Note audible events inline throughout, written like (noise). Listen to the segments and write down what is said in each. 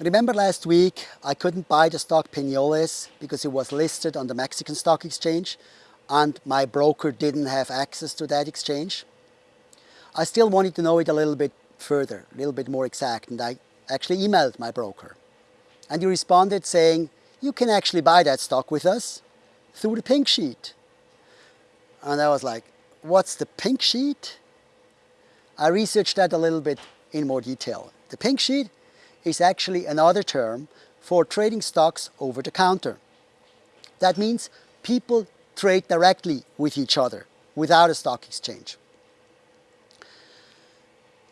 Remember last week I couldn't buy the stock Peñoles because it was listed on the Mexican Stock Exchange and my broker didn't have access to that exchange? I still wanted to know it a little bit further, a little bit more exact and I actually emailed my broker. And he responded saying, you can actually buy that stock with us through the pink sheet. And I was like, what's the pink sheet? I researched that a little bit in more detail. The pink sheet is actually another term for trading stocks over the counter. That means people trade directly with each other without a stock exchange.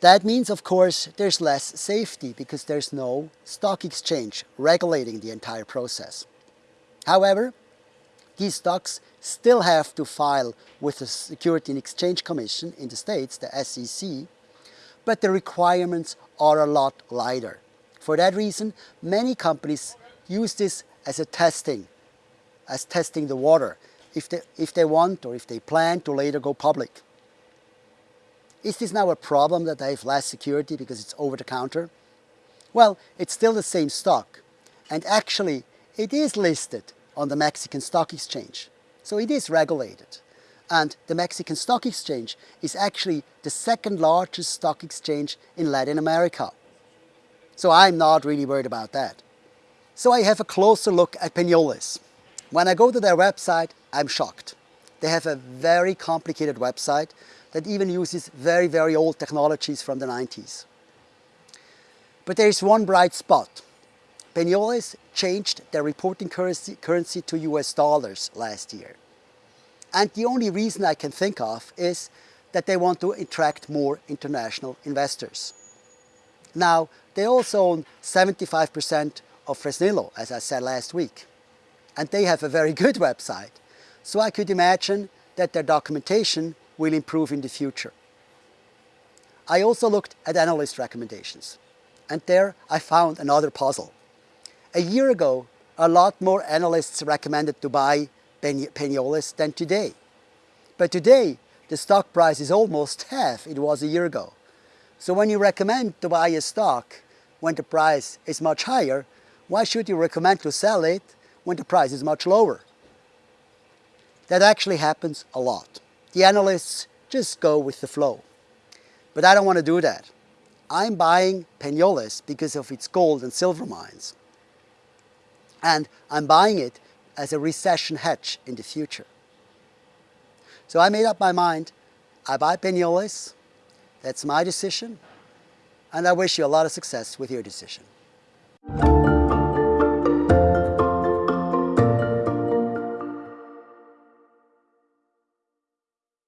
That means, of course, there's less safety because there's no stock exchange regulating the entire process. However, these stocks still have to file with the Security and Exchange Commission in the States, the SEC, but the requirements are a lot lighter. For that reason, many companies use this as a testing, as testing the water, if they, if they want or if they plan to later go public. Is this now a problem that they have less security because it's over the counter? Well, it's still the same stock. And actually, it is listed on the Mexican Stock Exchange. So it is regulated. And the Mexican Stock Exchange is actually the second largest stock exchange in Latin America. So I'm not really worried about that. So I have a closer look at Peñoles. When I go to their website, I'm shocked. They have a very complicated website that even uses very, very old technologies from the 90s. But there is one bright spot. Peñoles changed their reporting currency, currency to US dollars last year. And the only reason I can think of is that they want to attract more international investors. Now, they also own 75% of Fresnillo, as I said last week. And they have a very good (laughs) website. So I could imagine that their documentation will improve in the future. I also looked at analyst recommendations and there I found another puzzle. A year ago, a lot more analysts recommended to buy Peñoles than today. But today, the stock price is almost (laughs) half it was a year ago. So when you recommend to buy a stock when the price is much higher, why should you recommend to sell it when the price is much lower? That actually happens a lot. The analysts just go with the flow. But I don't want to do that. I'm buying Peñoles because of its gold and silver mines. And I'm buying it as a recession hedge in the future. So I made up my mind. I buy Peñoles. That's my decision. And I wish you a lot of success with your decision.